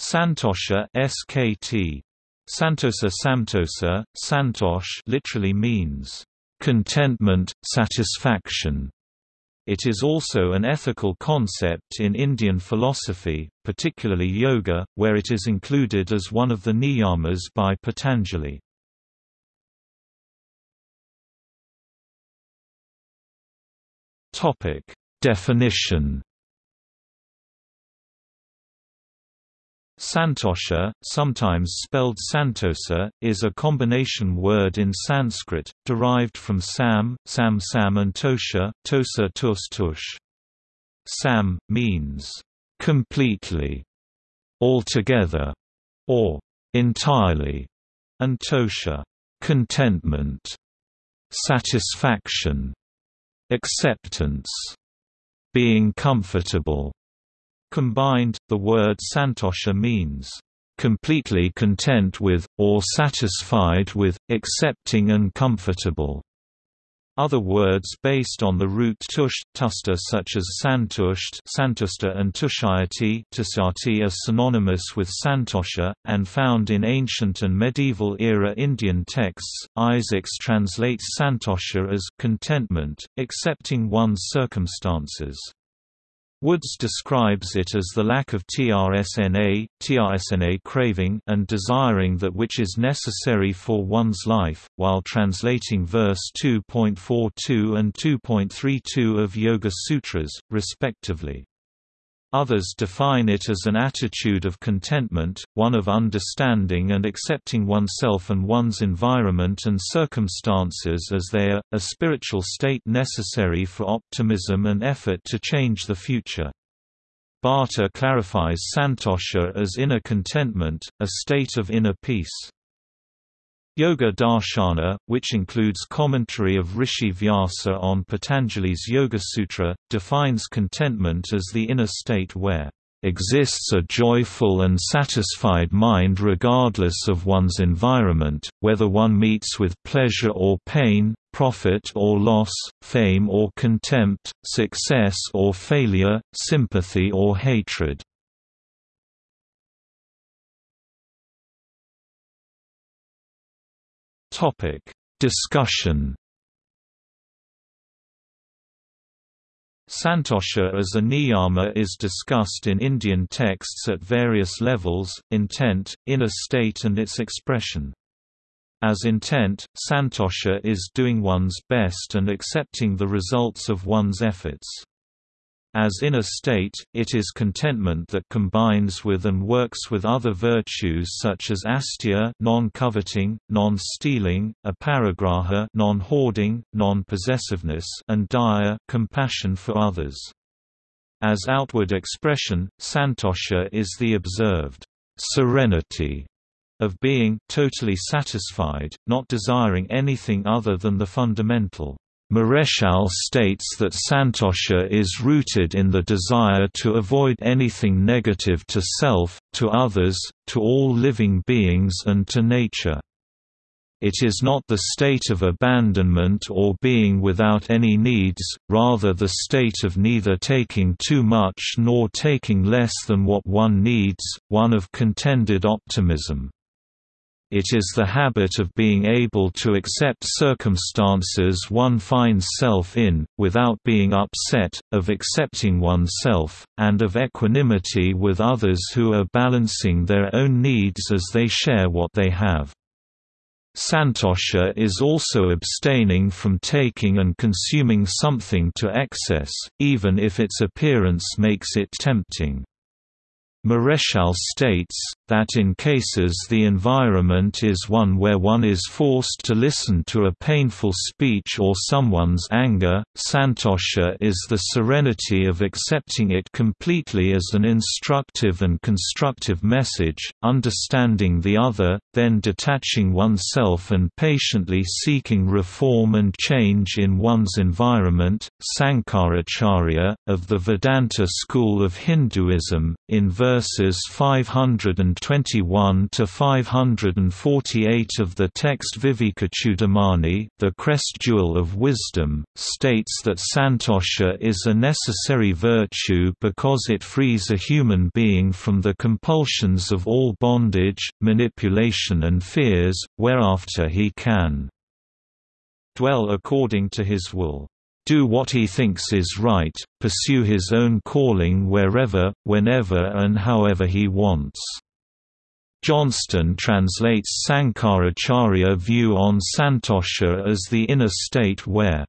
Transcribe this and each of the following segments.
Santosha SKT. Santosa Santosh literally means contentment, satisfaction. It is also an ethical concept in Indian philosophy, particularly yoga, where it is included as one of the niyamas by Patanjali. Topic: Definition Santosha, sometimes spelled Santosa, is a combination word in Sanskrit, derived from Sam, Sam Sam and Tosha, Tosa Tus Tush. Sam, means, completely, altogether, or entirely, and Tosha, contentment, satisfaction, acceptance, being comfortable. Combined, the word santosha means, "...completely content with, or satisfied with, accepting and comfortable." Other words based on the root tush, tusta such as santusht santusta and tushayati tushayati are synonymous with santosha, and found in ancient and medieval era Indian texts. Isaacs translates santosha as contentment, accepting one's circumstances. Woods describes it as the lack of trsna, trsna craving and desiring that which is necessary for one's life, while translating verse 2.42 and 2.32 of Yoga Sutras, respectively. Others define it as an attitude of contentment, one of understanding and accepting oneself and one's environment and circumstances as they are, a spiritual state necessary for optimism and effort to change the future. Bhatta clarifies santosha as inner contentment, a state of inner peace. Yoga Darshana, which includes commentary of Rishi Vyasa on Patanjali's Yoga Sutra, defines contentment as the inner state where exists a joyful and satisfied mind regardless of one's environment, whether one meets with pleasure or pain, profit or loss, fame or contempt, success or failure, sympathy or hatred. Topic: Discussion. Santosha as a niyama is discussed in Indian texts at various levels, intent, inner state and its expression. As intent, santosha is doing one's best and accepting the results of one's efforts. As inner state, it is contentment that combines with and works with other virtues such as asteya non-coveting, non-stealing, aparigraha non-hoarding, non-possessiveness and daya compassion for others. As outward expression, santosha is the observed serenity of being totally satisfied, not desiring anything other than the fundamental Marechal states that Santosha is rooted in the desire to avoid anything negative to self, to others, to all living beings and to nature. It is not the state of abandonment or being without any needs, rather the state of neither taking too much nor taking less than what one needs, one of contented optimism. It is the habit of being able to accept circumstances one finds self in, without being upset, of accepting oneself, and of equanimity with others who are balancing their own needs as they share what they have. Santosha is also abstaining from taking and consuming something to excess, even if its appearance makes it tempting. Marechal states, that in cases the environment is one where one is forced to listen to a painful speech or someone's anger, santosha is the serenity of accepting it completely as an instructive and constructive message, understanding the other, then detaching oneself and patiently seeking reform and change in one's environment. Sankaracharya, of the Vedanta school of Hinduism, in verse verses 521 to 548 of the text Vivekachudamani, the crest jewel of wisdom, states that santosha is a necessary virtue because it frees a human being from the compulsions of all bondage, manipulation and fears, whereafter he can dwell according to his will do what he thinks is right, pursue his own calling wherever, whenever and however he wants. Johnston translates Sankaracharya view on Santosha as the inner state where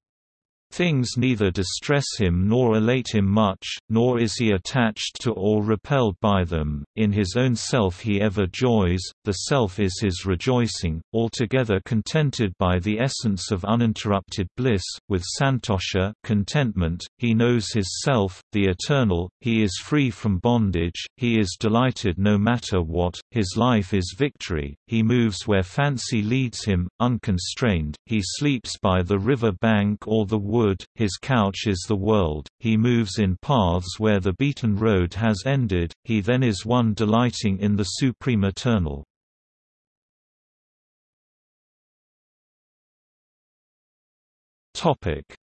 Things neither distress him nor elate him much, nor is he attached to or repelled by them. In his own self he ever joys, the self is his rejoicing, altogether contented by the essence of uninterrupted bliss. With santosha contentment, he knows his self, the eternal, he is free from bondage, he is delighted no matter what, his life is victory, he moves where fancy leads him, unconstrained, he sleeps by the river bank or the wood wood, his couch is the world, he moves in paths where the beaten road has ended, he then is one delighting in the supreme eternal.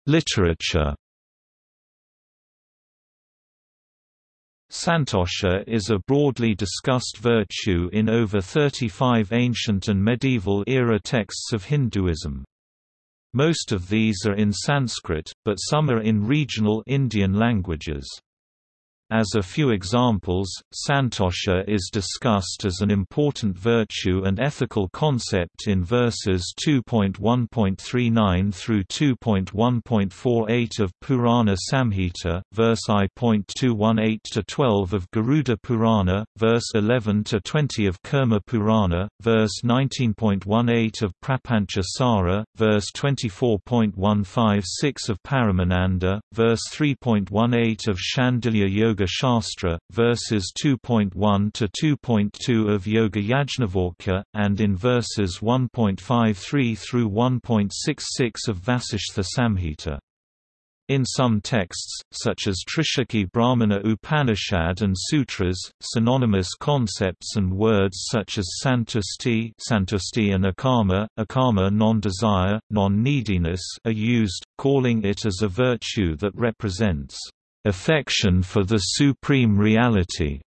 Literature Santosha is a broadly discussed virtue in over 35 ancient and medieval era texts of Hinduism. Most of these are in Sanskrit, but some are in regional Indian languages. As a few examples, santosha is discussed as an important virtue and ethical concept in verses 2.1.39 through 2.1.48 of Purana Samhita, verse I.218 to 12 of Garuda Purana, verse 11 to 20 of Kurma Purana, verse 19.18 of Prapancha Sara, verse 24.156 of Paramananda, verse 3.18 of Shandilya Yoga Yoga Shastra, verses 2.1 to 2.2 of Yoga Yajnavalkya, and in verses 1.53 through 1.66 of Vasishtha Samhita. In some texts, such as Trishakhi Brahmana Upanishad and sutras, synonymous concepts and words such as santusti, santusti and akama, akama non-desire, non-neediness are used, calling it as a virtue that represents affection for the supreme reality.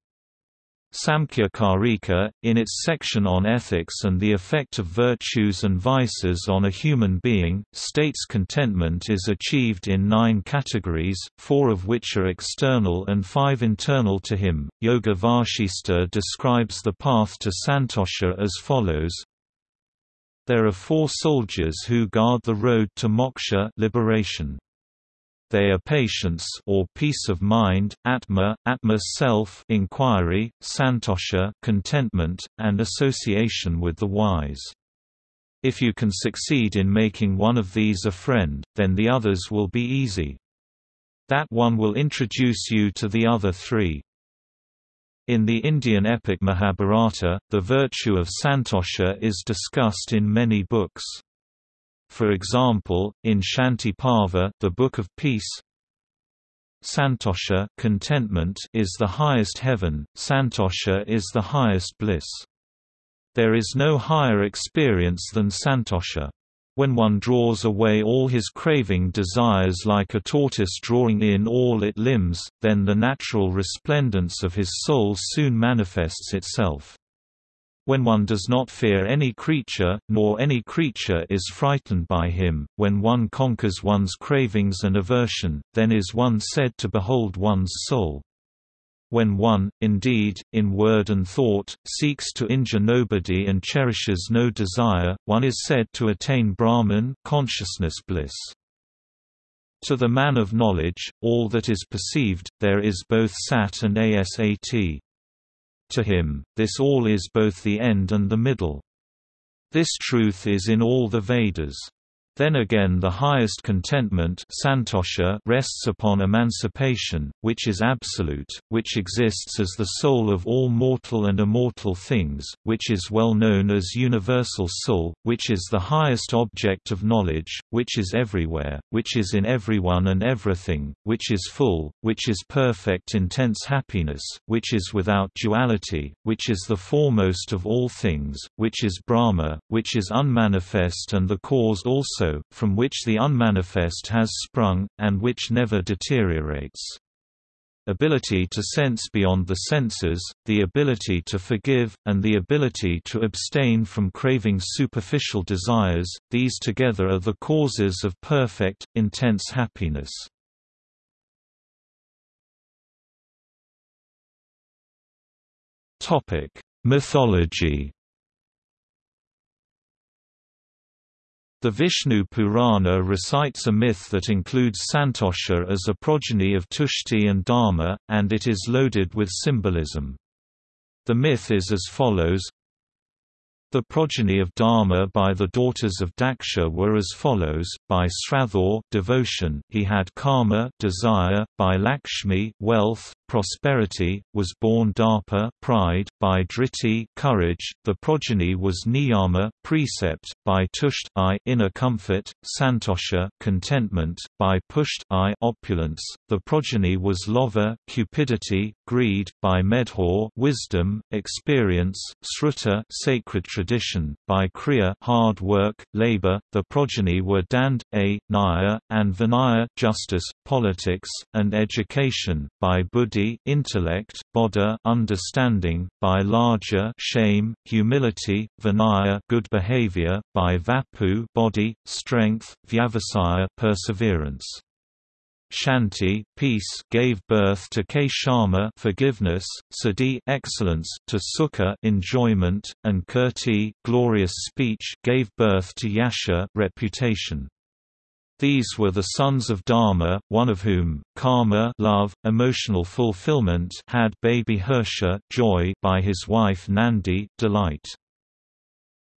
Samkhya Karika, in its section on ethics and the effect of virtues and vices on a human being, states contentment is achieved in nine categories, four of which are external and five internal to him. Yoga Vashista describes the path to Santosha as follows There are four soldiers who guard the road to moksha liberation. They are patience or peace of mind, atma, atma self, inquiry, santosha, contentment, and association with the wise. If you can succeed in making one of these a friend, then the others will be easy. That one will introduce you to the other three. In the Indian epic Mahabharata, the virtue of santosha is discussed in many books. For example, in Shanti Parva, the Book of Peace, Santosha contentment is the highest heaven, Santosha is the highest bliss. There is no higher experience than Santosha. When one draws away all his craving desires like a tortoise drawing in all its limbs, then the natural resplendence of his soul soon manifests itself. When one does not fear any creature, nor any creature is frightened by him, when one conquers one's cravings and aversion, then is one said to behold one's soul. When one, indeed, in word and thought, seeks to injure nobody and cherishes no desire, one is said to attain Brahman consciousness bliss. To the man of knowledge, all that is perceived, there is both sat and asat. To him, this all is both the end and the middle. This truth is in all the Vedas. Then again the highest contentment santosha rests upon emancipation, which is absolute, which exists as the soul of all mortal and immortal things, which is well known as universal soul, which is the highest object of knowledge, which is everywhere, which is in everyone and everything, which is full, which is perfect intense happiness, which is without duality, which is the foremost of all things, which is Brahma, which is unmanifest and the cause also also, from which the unmanifest has sprung, and which never deteriorates. Ability to sense beyond the senses, the ability to forgive, and the ability to abstain from craving superficial desires, these together are the causes of perfect, intense happiness. Mythology The Vishnu Purana recites a myth that includes Santosha as a progeny of Tushti and Dharma, and it is loaded with symbolism. The myth is as follows. The progeny of Dharma by the daughters of Daksha were as follows: by Sraddha, devotion, he had Kama, desire; by Lakshmi, wealth, prosperity, was born Darpa, pride; by Driti, courage, the progeny was Niyama, precept; by Tushti, inner comfort; Santosha, contentment; by Pushti, opulence, the progeny was Lova, cupidity, greed; by Medha, wisdom, experience; Sruta, sacred tradition by Kriya hard work, labor, the progeny were Dand, A, Nyaya, and Vinaya justice, politics, and education, by Buddhi intellect, Bodha understanding, by Lajja shame, humility, Vinaya good behavior, by Vapu body, strength, Vyavasaya perseverance. Shanti peace gave birth to Kshama forgiveness, Siddhi excellence to Sukha enjoyment, and Kirti glorious speech gave birth to Yasha reputation. These were the sons of Dharma, one of whom, Kama love, emotional fulfillment had baby Harsha joy by his wife Nandi delight.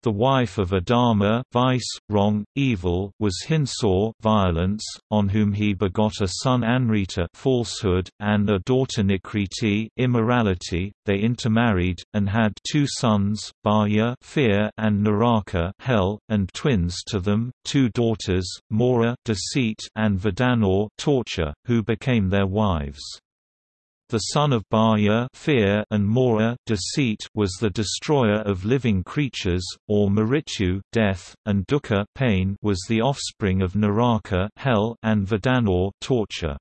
The wife of Adharma vice, wrong, evil was Himsa violence, on whom he begot a son Anrita falsehood, and a daughter Nikriti immorality. They intermarried, and had two sons, Bhaya fear and Naraka hell, and twins to them, two daughters, Mora deceit and Vadanor torture, who became their wives. The son of Bhaya fear and Mora deceit was the destroyer of living creatures, or Mrityu death, and Dukkha pain was the offspring of Naraka hell and Vadanor torture.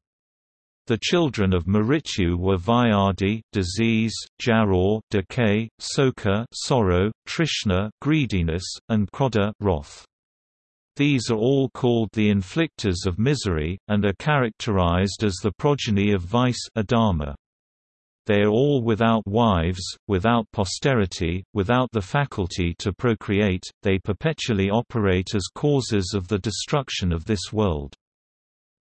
The children of Mrityu were Vyadi disease, Jara decay, Soka sorrow, Trishna greediness, and Krodha wrath. These are all called the inflictors of misery, and are characterized as the progeny of vice adharma. They are all without wives, without posterity, without the faculty to procreate, they perpetually operate as causes of the destruction of this world.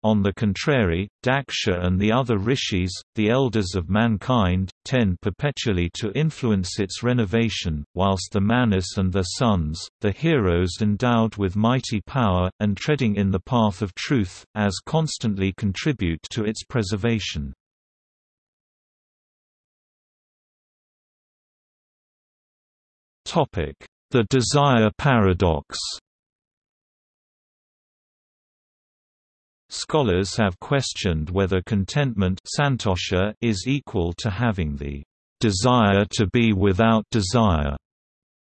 On the contrary, Daksha and the other rishis, the elders of mankind, tend perpetually to influence its renovation, whilst the Manus and their sons, the heroes endowed with mighty power, and treading in the path of truth, as constantly contribute to its preservation. The desire paradox Scholars have questioned whether contentment is equal to having the desire to be without desire,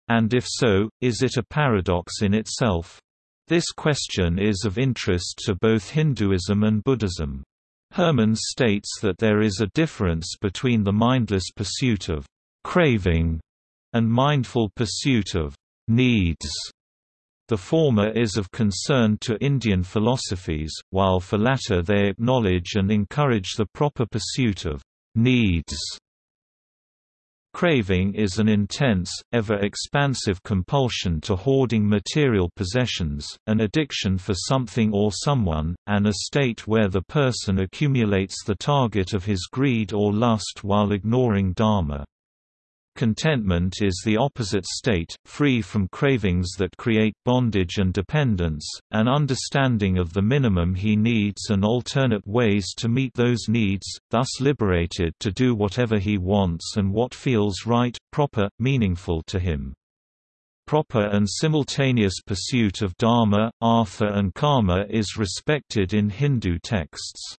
and if so, is it a paradox in itself? This question is of interest to both Hinduism and Buddhism. Hermans states that there is a difference between the mindless pursuit of craving and mindful pursuit of needs. The former is of concern to Indian philosophies, while for latter they acknowledge and encourage the proper pursuit of needs. Craving is an intense, ever-expansive compulsion to hoarding material possessions, an addiction for something or someone, and a state where the person accumulates the target of his greed or lust while ignoring dharma. Contentment is the opposite state, free from cravings that create bondage and dependence, an understanding of the minimum he needs and alternate ways to meet those needs, thus liberated to do whatever he wants and what feels right, proper, meaningful to him. Proper and simultaneous pursuit of dharma, artha and kama is respected in Hindu texts.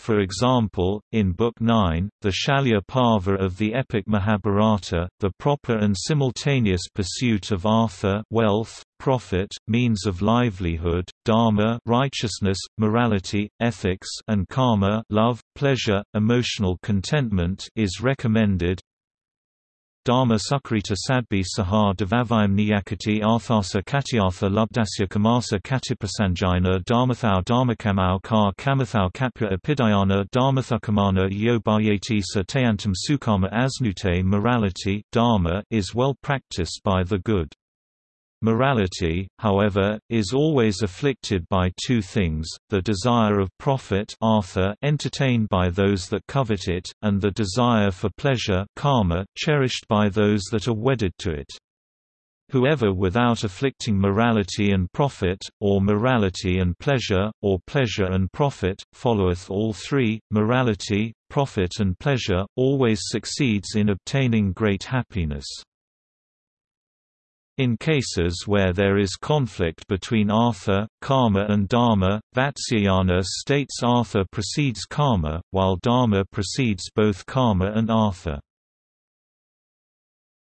For example, in Book 9, the Shalya Parva of the epic Mahabharata, the proper and simultaneous pursuit of artha wealth, profit, means of livelihood, dharma righteousness, morality, ethics and kama love, pleasure, emotional contentment is recommended, Dharma Sukrita Sadbi Sahar Devavayam Niyakati Arthasa Katyartha Lubdasya Kamasa Katiprasanjina Dharmathau Dharmakamau Kar Kamathau Kapya Epidayana Dharmathukamana Yobayati Satayantam Sukama Asnute Morality dharma is well practiced by the good. Morality, however, is always afflicted by two things, the desire of profit artha entertained by those that covet it, and the desire for pleasure kama cherished by those that are wedded to it. Whoever without afflicting morality and profit, or morality and pleasure, or pleasure and profit, followeth all three, morality, profit and pleasure, always succeeds in obtaining great happiness. In cases where there is conflict between artha, Kama and dharma, Vatsyayana states artha precedes Kama, while dharma precedes both Kama and artha.